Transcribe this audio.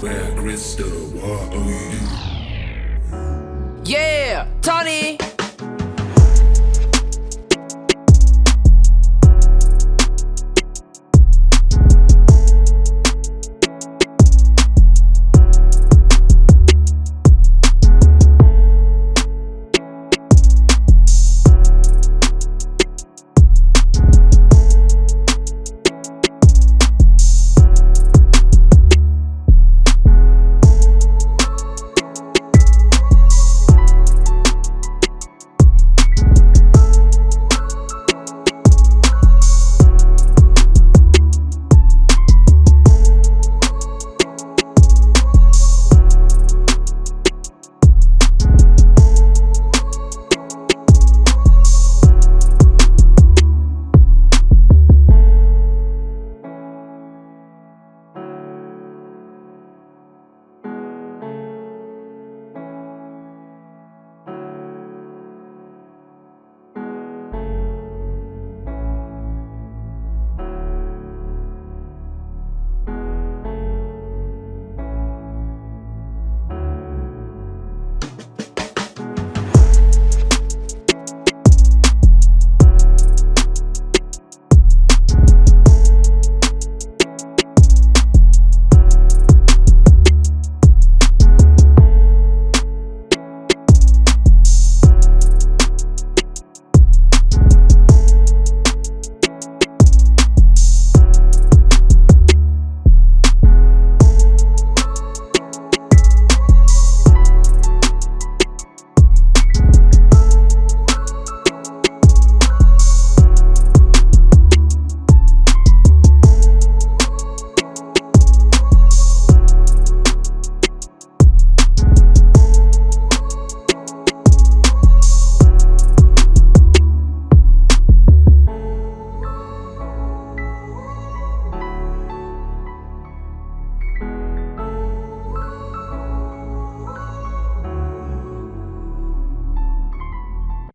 Where Crystal, what are you? Yeah!